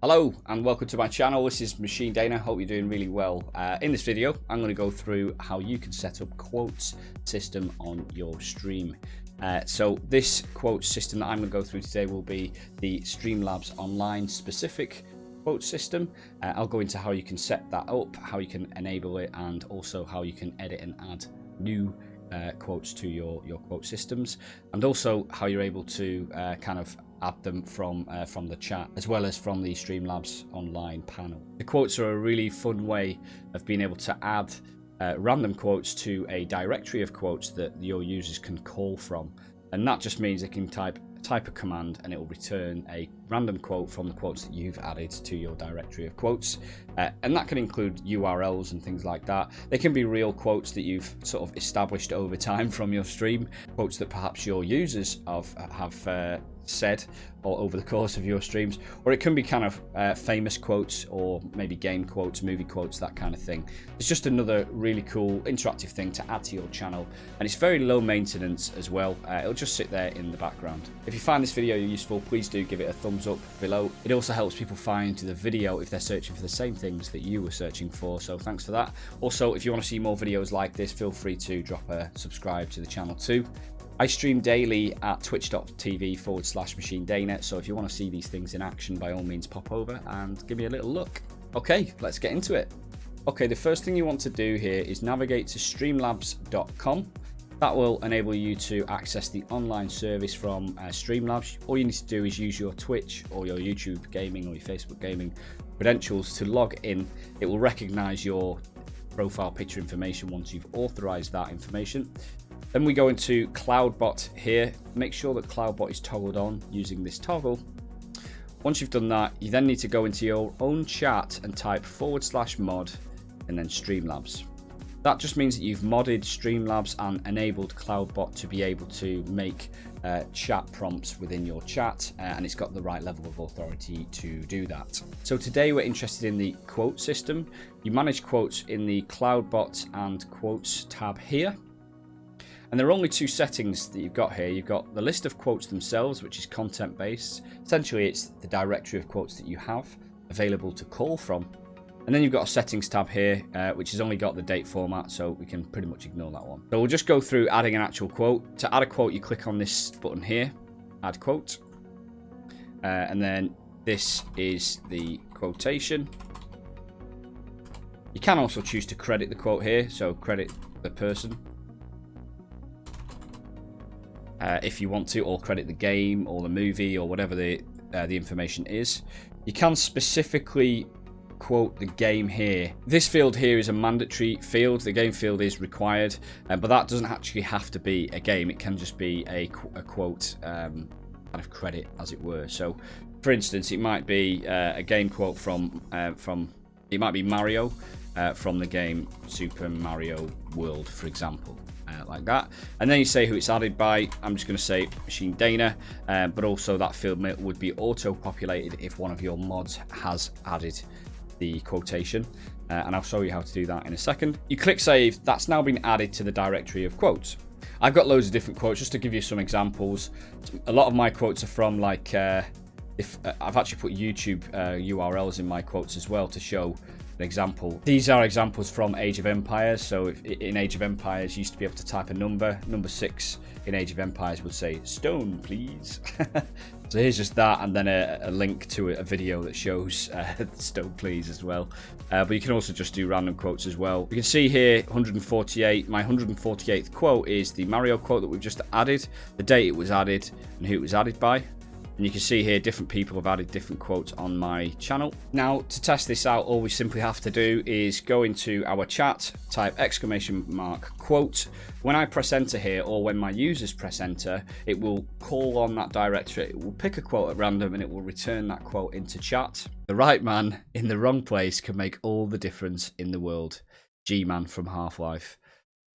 Hello and welcome to my channel. This is Machine Dana. Hope you're doing really well. Uh, in this video, I'm going to go through how you can set up quotes system on your stream. Uh, so this quote system that I'm going to go through today will be the Streamlabs Online specific quote system. Uh, I'll go into how you can set that up, how you can enable it, and also how you can edit and add new uh, quotes to your your quote systems, and also how you're able to uh, kind of add them from uh, from the chat as well as from the Streamlabs online panel. The quotes are a really fun way of being able to add uh, random quotes to a directory of quotes that your users can call from, and that just means they can type type a command and it will return a random quote from the quotes that you've added to your directory of quotes. Uh, and that can include URLs and things like that. They can be real quotes that you've sort of established over time from your stream, quotes that perhaps your users have, have uh, said or over the course of your streams, or it can be kind of uh, famous quotes or maybe game quotes, movie quotes, that kind of thing. It's just another really cool interactive thing to add to your channel, and it's very low maintenance as well. Uh, it'll just sit there in the background. If you find this video useful, please do give it a thumbs up below. It also helps people find the video if they're searching for the same things that you were searching for, so thanks for that. Also, if you want to see more videos like this, feel free to drop a subscribe to the channel too. I stream daily at twitch.tv forward slash machine dana, so if you want to see these things in action, by all means pop over and give me a little look. Okay, let's get into it. Okay, the first thing you want to do here is navigate to streamlabs.com. That will enable you to access the online service from uh, Streamlabs. All you need to do is use your Twitch or your YouTube gaming or your Facebook gaming credentials to log in. It will recognize your profile picture information once you've authorized that information. Then we go into CloudBot here. Make sure that CloudBot is toggled on using this toggle. Once you've done that, you then need to go into your own chat and type forward slash mod and then Streamlabs. That just means that you've modded Streamlabs and enabled CloudBot to be able to make uh, chat prompts within your chat, uh, and it's got the right level of authority to do that. So today we're interested in the quote system. You manage quotes in the CloudBot and quotes tab here. And there are only two settings that you've got here. You've got the list of quotes themselves, which is content based. Essentially, it's the directory of quotes that you have available to call from. And then you've got a settings tab here, uh, which has only got the date format, so we can pretty much ignore that one. So we'll just go through adding an actual quote. To add a quote, you click on this button here, add quote. Uh, and then this is the quotation. You can also choose to credit the quote here, so credit the person uh, if you want to, or credit the game or the movie or whatever the uh, the information is. You can specifically quote the game here. This field here is a mandatory field. The game field is required, uh, but that doesn't actually have to be a game. It can just be a, a quote um, kind of credit, as it were. So, for instance, it might be uh, a game quote from uh, from it might be Mario uh, from the game Super Mario World, for example uh, like that. And then you say who it's added by. I'm just going to say Machine Dana, uh, but also that field would be auto-populated if one of your mods has added the quotation. Uh, and I'll show you how to do that in a second. You click save, that's now been added to the directory of quotes. I've got loads of different quotes, just to give you some examples. A lot of my quotes are from like, uh, if uh, I've actually put YouTube URLs uh, in my quotes as well to show an example. These are examples from Age of Empires. So in Age of Empires, you used to be able to type a number. Number six in Age of Empires would say stone, please. so here's just that, and then a, a link to a, video that shows uh, stone, please as well. Uh, but you can also just do random quotes as well. You can see here 148. My 148th quote is the Mario quote that we've just added, the date it was added, and who it was added by. And you can see here different people have added different quotes on my channel. Now to test this out all we simply have to do is go into our chat, type exclamation mark quote. When I press enter here or when my users press enter it will call on that directory. It will pick a quote at random and it will return that quote into chat. The right man in the wrong place can make all the difference in the world. G-Man from Half-Life.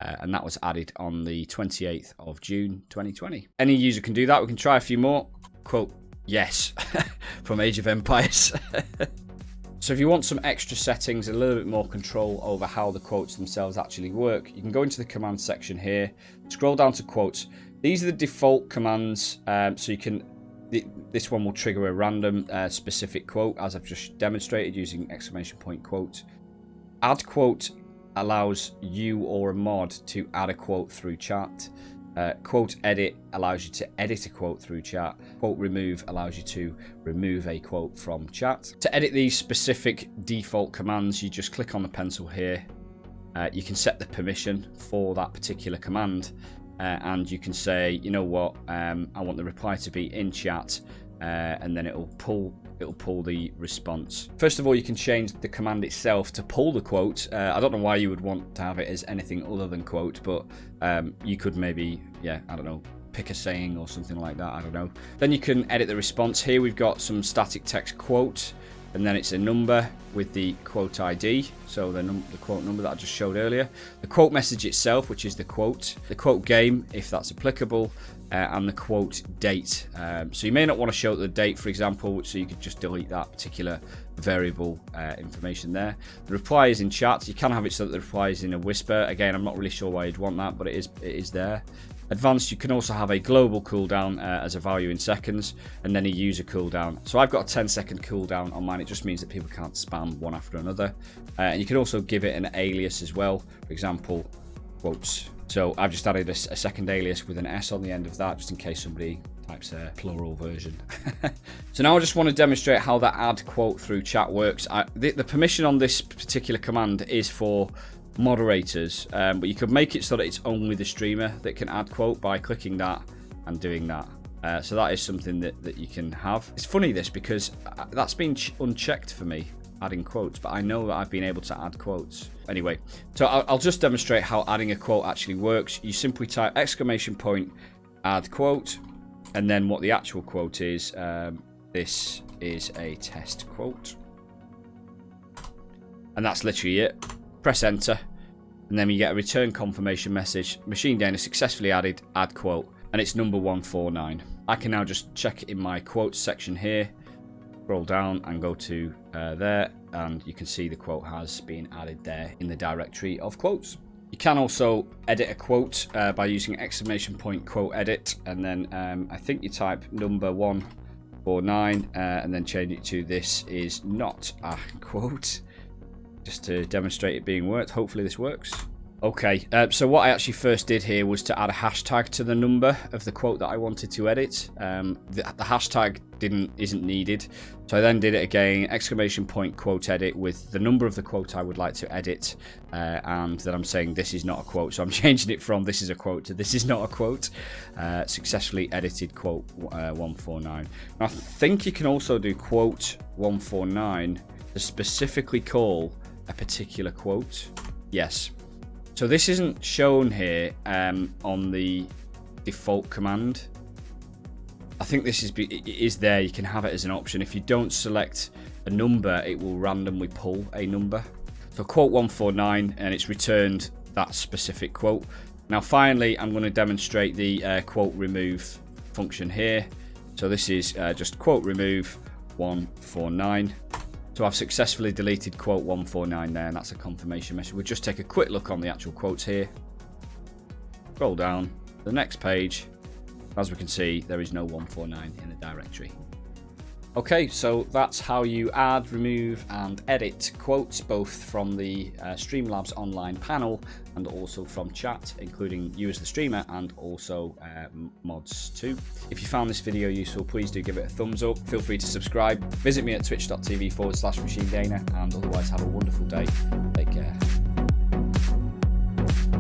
Uh, and that was added on the 28th of June 2020. Any user can do that. We can try a few more quote, yes, from Age of Empires. so if you want some extra settings, a little bit more control over how the quotes themselves actually work, you can go into the command section here, scroll down to quotes. These are the default commands, um, so you can this one will trigger a random uh, specific quote, as I've just demonstrated using exclamation point quote. Add quote allows you or a mod to add a quote through chat. Uh, quote edit allows you to edit a quote through chat. Quote remove allows you to remove a quote from chat. To edit these specific default commands, you just click on the pencil here. Uh, you can set the permission for that particular command uh, and you can say, you know what, um, I want the reply to be in chat uh, and then it'll pull it'll pull the response. First of all, you can change the command itself to pull the quote. Uh, I don't know why you would want to have it as anything other than quote, but um, you could maybe, yeah, I don't know, pick a saying or something like that. I don't know. Then you can edit the response. Here we've got some static text quote and then it's a number with the quote ID, so the, the, quote number that I just showed earlier, the quote message itself, which is the quote, the quote game, if that's applicable, uh, and the quote date. Um, so you may not want to show the date, for example, so you could just delete that particular variable uh, information there. The reply is in chat. You can have it so that the reply is in a whisper. Again, I'm not really sure why you'd want that, but it is it is there. Advanced, you can also have a global cooldown uh, as a value in seconds, and then a user cooldown. So I've got a 10 second cooldown on mine. It just means that people can't spam one after another. Uh, and you can also give it an alias as well. For example, quotes. So I've just added a, a second alias with an S on the end of that, just in case somebody types a plural version. so now I just want to demonstrate how that add quote through chat works. I, the, the permission on this particular command is for moderators, um, but you could make it so that it's only the streamer that can add quote by clicking that and doing that. Uh, so that is something that, that you can have. It's funny this because uh, that's been unchecked for me, adding quotes, but I know that I've been able to add quotes. Anyway, so I'll, I'll just demonstrate how adding a quote actually works. You simply type exclamation point add quote, and then what the actual quote is. Um, this is a test quote. And that's literally it press enter, and then you get a return confirmation message. Machine Dana successfully added add quote, and it's number 149. I can now just check in my quotes section here, scroll down and go to uh, there, and you can see the quote has been added there in the directory of quotes. You can also edit a quote uh, by using exclamation point quote edit, and then um, I think you type number 149 uh, and then change it to this is not a quote just to demonstrate it being worked. Hopefully this works. Okay, uh, so what I actually first did here was to add a hashtag to the number of the quote that I wanted to edit. Um, the, the, hashtag didn't isn't needed, so I then did it again, exclamation point quote edit with the number of the quote I would like to edit, uh, and then I'm saying this is not a quote, so I'm changing it from this is a quote to this is not a quote. Uh, successfully edited quote uh, 149. I think you can also do quote 149 to specifically call a particular quote. Yes. So this isn't shown here um, on the default command. I think this is is there. You can have it as an option. If you don't select a number, it will randomly pull a number. So quote 149, and it's returned that specific quote. Now finally, I'm going to demonstrate the uh, quote remove function here. So this is uh, just quote remove 149. So I've successfully deleted quote 149 there, and that's a confirmation message. We'll just take a quick look on the actual quotes here. Scroll down the next page. As we can see, there is no 149 in the directory. Okay, so that's how you add, remove and edit quotes both from the uh, Streamlabs online panel and also from chat, including you as the streamer and also uh, mods too. If you found this video useful, please do give it a thumbs up. Feel free to subscribe. Visit me at twitch.tv forward slash machine dana and otherwise have a wonderful day. Take care.